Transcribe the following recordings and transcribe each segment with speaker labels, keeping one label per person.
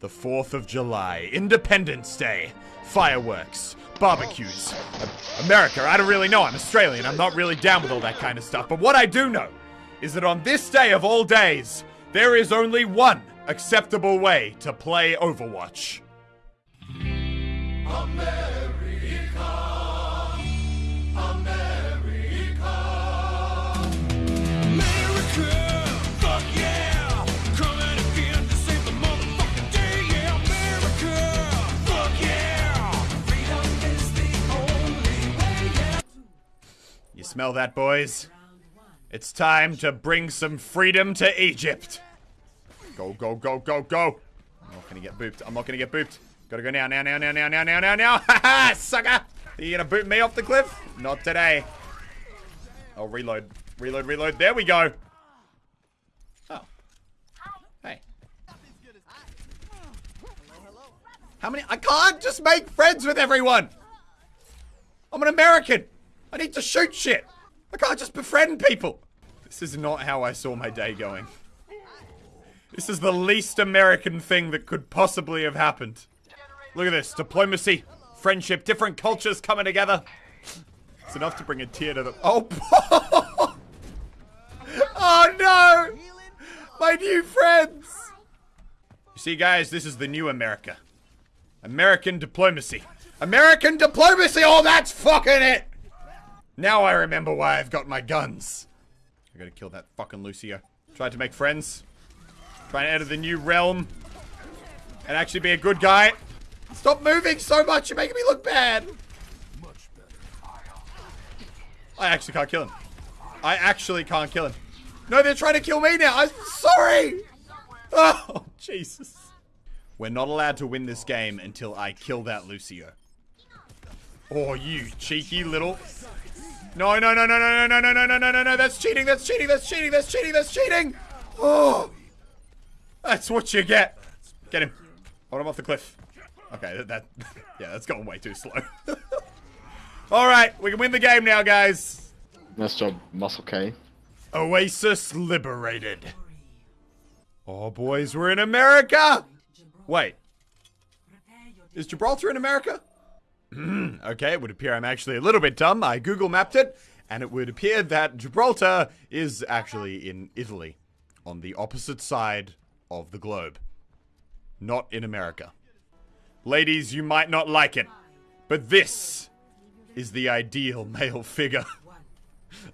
Speaker 1: The 4th of July, Independence Day, fireworks, barbecues. America, I don't really know. I'm Australian. I'm not really down with all that kind of stuff. But what I do know is that on this day of all days, there is only one acceptable way to play Overwatch.
Speaker 2: America,
Speaker 1: smell that, boys? It's time to bring some freedom to Egypt. Go, go, go, go, go. I'm not gonna get booped. I'm not gonna get booped. Gotta go now, now, now, now, now, now, now, now, now. Ha ha, sucker! Are you gonna boot me off the cliff? Not today. Oh, reload. Reload, reload. There we go. Oh. Hey. How many? I can't just make friends with everyone. I'm an American. I need to shoot shit. I can't just befriend people. This is not how I saw my day going. This is the least American thing that could possibly have happened. Look at this. Diplomacy, friendship, different cultures coming together. It's enough to bring a tear to the. Oh, oh no! My new friends! You see, guys, this is the new America. American diplomacy. American diplomacy! Oh, that's fucking it! Now I remember why I've got my guns. I gotta kill that fucking Lucio. Tried to make friends. Trying to enter the new realm. And actually be a good guy. Stop moving so much, you're making me look bad. I actually can't kill him. I actually can't kill him. No, they're trying to kill me now. I'm sorry. Oh, Jesus. We're not allowed to win this game until I kill that Lucio. Oh, you cheeky little. No, no, no, no, no, no, no, no, no, no, no, no, no. That's cheating. That's cheating. That's cheating. That's cheating. That's cheating. Oh, that's what you get. Get him. Hold him off the cliff. Okay, that, that yeah, that's going way too slow. All right, we can win the game now, guys.
Speaker 3: Nice job, Muselk.
Speaker 1: Oasis liberated. Oh, boys, we're in America. Wait, is Gibraltar in America? Okay, it would appear I'm actually a little bit dumb. I Google mapped it, and it would appear that Gibraltar is actually in Italy, on the opposite side of the globe, not in America. Ladies, you might not like it, but this is the ideal male figure.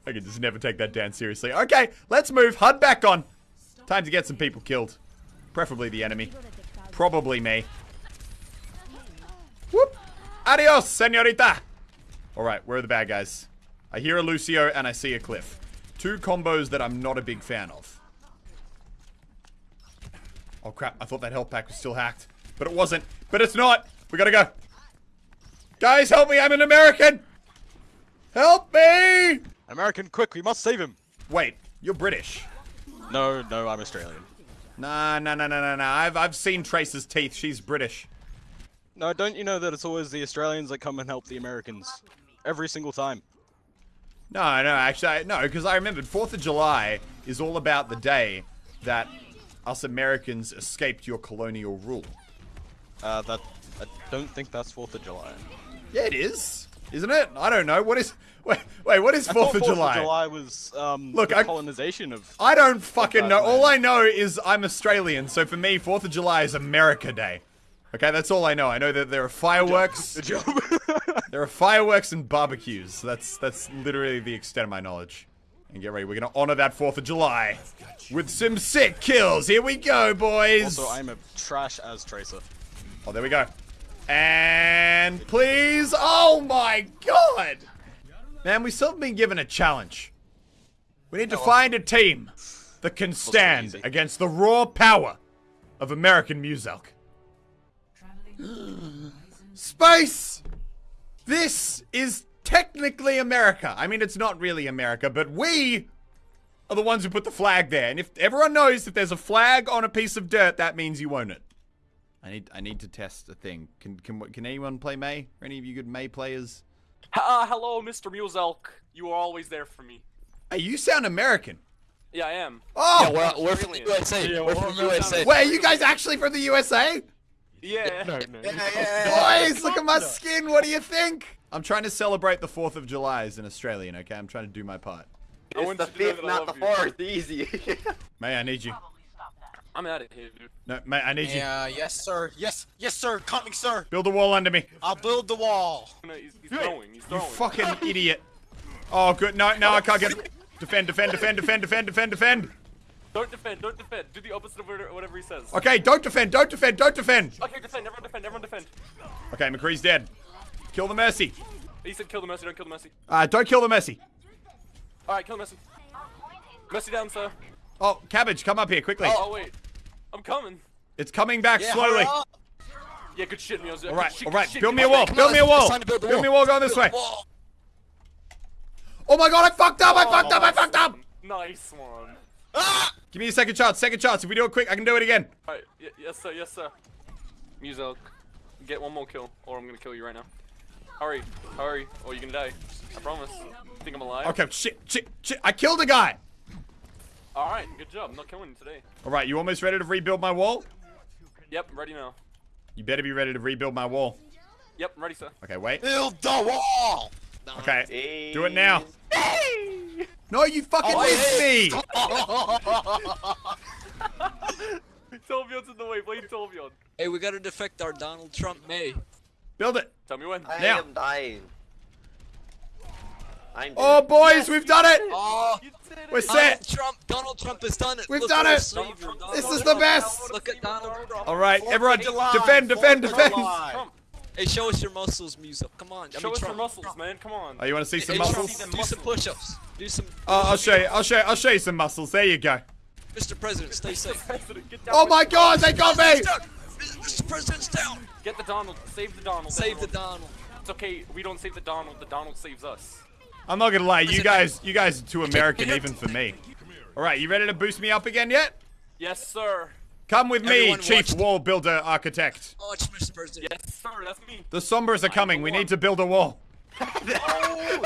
Speaker 1: I can just never take that down seriously. Okay, let's move. HUD back on. Time to get some people killed. Preferably the enemy. Probably me. Whoop. Adios, senorita. Alright, where are the bad guys? I hear a Lucio and I see a Cliff. Two combos that I'm not a big fan of. Oh crap, I thought that health pack was still hacked. But it wasn't. But it's not. We gotta go. Guys, help me, I'm an American! Help me!
Speaker 4: American, quick, we must save him.
Speaker 1: Wait, you're British.
Speaker 4: No, no, I'm Australian.
Speaker 1: Nah, nah, nah, nah, nah, nah. I've, I've seen Trace's teeth. She's British.
Speaker 4: No, don't you know that it's always the Australians that come and help the Americans? Every single time.
Speaker 1: No, no, actually, I, no, because I remembered 4th of July is all about the day that us Americans escaped your colonial rule.
Speaker 4: Uh, that, I don't think that's 4th of July.
Speaker 1: Yeah, it is. Isn't it? I don't know. What is... Wait, wait what is
Speaker 4: I
Speaker 1: 4th
Speaker 4: thought
Speaker 1: of
Speaker 4: 4th
Speaker 1: July?
Speaker 4: of July was, um,
Speaker 1: Look,
Speaker 4: the
Speaker 1: I-
Speaker 4: colonization of...
Speaker 1: I don't fucking know. All. I know is I'm Australian, so for me, 4th of July is America Day. Okay, that's all I know. I know that there are fireworks.
Speaker 4: Good job.
Speaker 1: There are fireworks and barbecues. That's that's literally the extent of my knowledge. And get ready, we're gonna honor that 4th of July with some sick kills. Here we go, boys.
Speaker 4: also, I'm a trash as Tracer.
Speaker 1: Oh, there we go. And please, oh my god! Man, we still haven't been given a challenge. We need to oh, find a team that can stand against the raw power of American Muselk. Space! This is technically America. I mean, it's not really America, but we are the ones who put the flag there. And if everyone knows if there's a flag on a piece of dirt, that means you own it. I need I need to test a thing. Can can can anyone play Mei? Are any of you good Mei players?
Speaker 5: Ah, hello, Mr. Muselk. You are always there for me.
Speaker 1: Hey, you sound American.
Speaker 5: Yeah, I am.
Speaker 1: Oh,
Speaker 6: Yeah, we're, we're from the USA.
Speaker 4: Yeah,
Speaker 6: we're
Speaker 4: we're
Speaker 6: from
Speaker 5: from
Speaker 6: the USA.
Speaker 1: wait, are you guys actually from the USA?
Speaker 5: Yeah.
Speaker 6: No, no.
Speaker 7: Yeah, yeah,
Speaker 1: Boys, look at my skin. What do you think? I'm trying to celebrate the 4th of July as an Australian, okay? I'm trying to do my part.
Speaker 5: I
Speaker 7: It's
Speaker 5: want
Speaker 7: the
Speaker 5: you to know
Speaker 7: fifth, not the fourth. Easy.
Speaker 1: Mei I need you.
Speaker 5: I'm out of here, dude.
Speaker 1: No, mate, I need you.
Speaker 6: Yeah, uh, yes, sir. Yes, yes, sir. Coming, sir.
Speaker 1: Build the wall under me.
Speaker 6: I'll build the wall.
Speaker 5: No, he's, he's throwing. He's
Speaker 1: You fucking idiot. Oh, good. No, no, I can't get. Defend, defend, defend, defend, defend, defend, defend.
Speaker 5: Don't defend. Don't defend. Do the opposite of whatever whatever he says.
Speaker 1: Okay, don't defend, don't defend, don't defend.
Speaker 5: Okay, defend. Everyone defend. Everyone defend.
Speaker 1: Okay, McCree's dead. Kill the Mercy.
Speaker 5: He said kill the Messi. Don't kill the Messi.
Speaker 1: Uh, don't kill the Mercy.
Speaker 5: All right, kill the Messi. Messi down, sir.
Speaker 1: Oh, Cabbage, come up here quickly.
Speaker 5: Oh, wait. I'm coming.
Speaker 1: It's coming back
Speaker 6: Yeah,
Speaker 1: slowly.
Speaker 5: Yeah, good shit, Miozo.
Speaker 1: All right,
Speaker 5: Good shit,
Speaker 1: all
Speaker 5: shit,
Speaker 1: Build me a wall. Build me a wall.
Speaker 6: build
Speaker 1: Build me a
Speaker 6: wall.
Speaker 1: wall going this way. Oh my god, I fucked up. I fucked up. I fucked up.
Speaker 5: Nice one.
Speaker 6: Ah!
Speaker 1: Give me a second chance. Second chance. If we do it quick, I can do it again.
Speaker 5: All right. Y yes, sir. Yes, sir. Muzo, get one more kill, or I'm gonna kill you right now. Hurry, hurry, or you're gonna die. I promise. Think I'm alive?
Speaker 1: Okay, shit, shit, shit. I killed a guy.
Speaker 5: All right. Good job. I'm not killing you today.
Speaker 1: All right, you almost ready to rebuild my wall?
Speaker 5: Yep. I'm ready now.
Speaker 1: You better be ready to rebuild my wall.
Speaker 5: Yep. I'm ready, sir.
Speaker 1: Okay, wait.
Speaker 6: Build the wall.
Speaker 1: Okay, do it now. No, you fucking
Speaker 6: Oh,
Speaker 1: missed me.
Speaker 5: Torbjorn's in the way. Blame Torbjorn.
Speaker 8: Hey, we gotta defect our Donald Trump Mei.
Speaker 1: Build it.
Speaker 5: Tell me when.
Speaker 7: I
Speaker 1: Now.
Speaker 7: am dying. I'm dead.
Speaker 1: Oh, boys, we've done it.
Speaker 8: Oh,
Speaker 5: You did it.
Speaker 1: We're
Speaker 8: Donald
Speaker 1: set.
Speaker 8: Trump! Donald Trump has done it!
Speaker 1: We've
Speaker 8: Look
Speaker 1: done it.
Speaker 8: savior, Donald
Speaker 1: This is
Speaker 8: Trump.
Speaker 1: the best.
Speaker 8: Look at Donald Trump.
Speaker 1: All right, everyone,
Speaker 6: of
Speaker 1: defend, defend,
Speaker 6: Fourth
Speaker 1: defend.
Speaker 6: July.
Speaker 5: Trump,
Speaker 8: Hey, show us your muscles, Musa. Come on. I
Speaker 5: show
Speaker 8: mean,
Speaker 5: us your muscles, man. Come on.
Speaker 1: Oh, you want to see some
Speaker 8: Hey,
Speaker 1: muscles?
Speaker 8: Trump, do some push-ups. Do some.
Speaker 1: Oh, I'll show you. I'll show you. I'll show you some muscles. There you go.
Speaker 8: Mr. President, stay safe.
Speaker 5: President,
Speaker 1: Oh my. God, they got me.
Speaker 8: Mr. President's down.
Speaker 5: Get the Donald. Save the Donald.
Speaker 8: Save the. Donald.
Speaker 5: It's okay. We don't save the Donald. The Donald saves us.
Speaker 1: I'm not gonna lie. You guys, you guys are too American even for me. All right, you ready to boost me up again yet?
Speaker 5: Yes, sir.
Speaker 1: Come with me, Chief
Speaker 8: watched-
Speaker 1: Wall Builder Architect.
Speaker 8: Watch, Mr. President.
Speaker 5: Yes, sir. That's me.
Speaker 1: The Sombras are coming. We need to build a wall.
Speaker 7: Oh,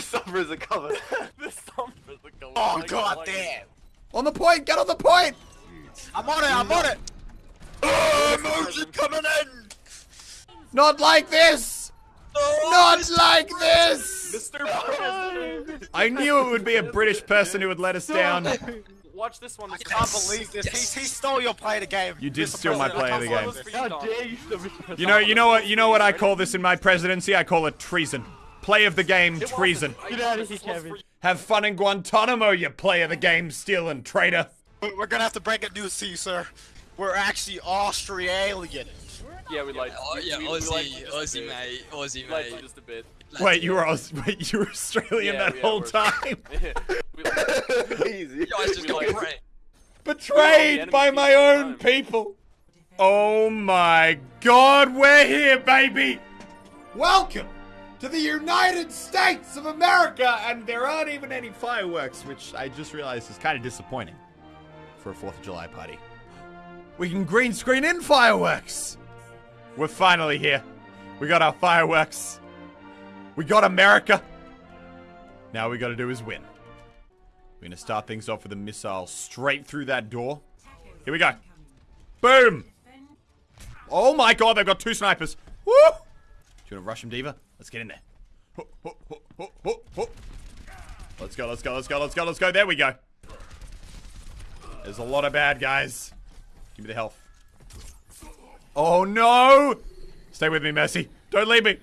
Speaker 7: Summers are coming.
Speaker 5: this summer is a go-
Speaker 6: Oh
Speaker 5: like-
Speaker 6: god
Speaker 5: like-
Speaker 6: damn.
Speaker 1: On the point. Get on the point.
Speaker 6: I'm on it. I'm on it. Oh, motion coming in.
Speaker 1: Not like this. Oh, Not like this.
Speaker 5: Mr. President.
Speaker 1: I knew it would be a British person who would let us down.
Speaker 5: Watch this one.
Speaker 6: I
Speaker 5: Mr.
Speaker 6: can't
Speaker 5: President.
Speaker 6: believe this.
Speaker 8: Yes.
Speaker 6: He, he stole your play of the game.
Speaker 1: You did
Speaker 6: Mr.
Speaker 1: steal my play of the game.
Speaker 6: can't
Speaker 5: This
Speaker 6: believe
Speaker 5: for you,
Speaker 1: You know, you know what, you know what I call this in my presidency? I call it treason. Play of the game, treason.
Speaker 5: I know this was for you.
Speaker 1: Have fun in Guantanamo, you play of the game, stealing traitor.
Speaker 6: We're we're gonna have to break it news to you, sir. We're actually Australian.
Speaker 5: Yeah, we lied.
Speaker 8: Oh, yeah,
Speaker 5: we- we lied
Speaker 8: Aussie,
Speaker 5: to just a
Speaker 8: Aussie,
Speaker 5: bit.
Speaker 8: mate. Aussie,
Speaker 5: We lied
Speaker 8: mate.
Speaker 5: just a bit.
Speaker 1: Wait, you were Aus- wait, you were Australian
Speaker 5: Yeah,
Speaker 1: that
Speaker 5: yeah,
Speaker 1: whole
Speaker 5: we're-
Speaker 1: time?
Speaker 5: we lied.
Speaker 7: Easy.
Speaker 8: You guys just
Speaker 5: We
Speaker 8: go
Speaker 5: like-
Speaker 1: Betrayed by my
Speaker 5: people all the
Speaker 1: own
Speaker 5: time.
Speaker 1: people. Oh my god, we're here, baby! Welcome to the United States of America, and there aren't even any fireworks, which I just realized is kind of disappointing for a 4th of July party. We can green screen in fireworks! We're finally here. We got our fireworks. We got America. Now we gotta do is win. We're gonna start things off with a missile straight through that door. Here we go. Boom! Oh my god, they've got two snipers. Woo! Do you wanna rush him, D.Va? Let's get in there. Let's go, let's go, let's go, let's go, let's go. There we go. There's a lot of bad guys. Give me the health. Oh no! Stay with me, Messi. Don't leave me.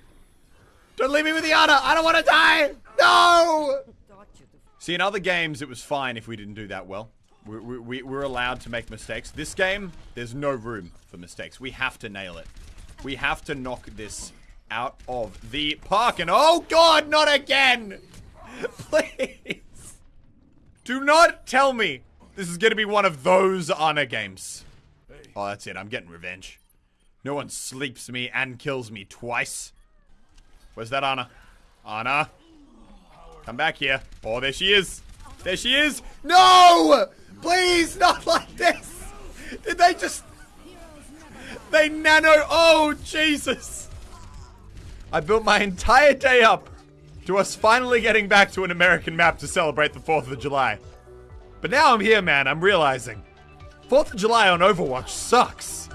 Speaker 1: Don't leave me with the honor. I don't want to die. No! See, in other games, it was fine if we didn't do that well. We, we, we, we're allowed to make mistakes. This game, there's no room for mistakes. We have to nail it. We have to knock this out of the park. And oh god, not again! Please. Do not tell me this is going to be one of those honor games. Oh, that's it. I'm getting revenge. No one sleeps me and kills me twice. Where's that Ana? Ana? Come back here. Oh, there she is. There she is. No! Please, not like this. Did they just... They nano... Oh, Jesus. I built my entire day up to us finally getting back to an American map to celebrate the 4th of July. But now I'm here, man. I'm realizing. 4th of July on Overwatch sucks.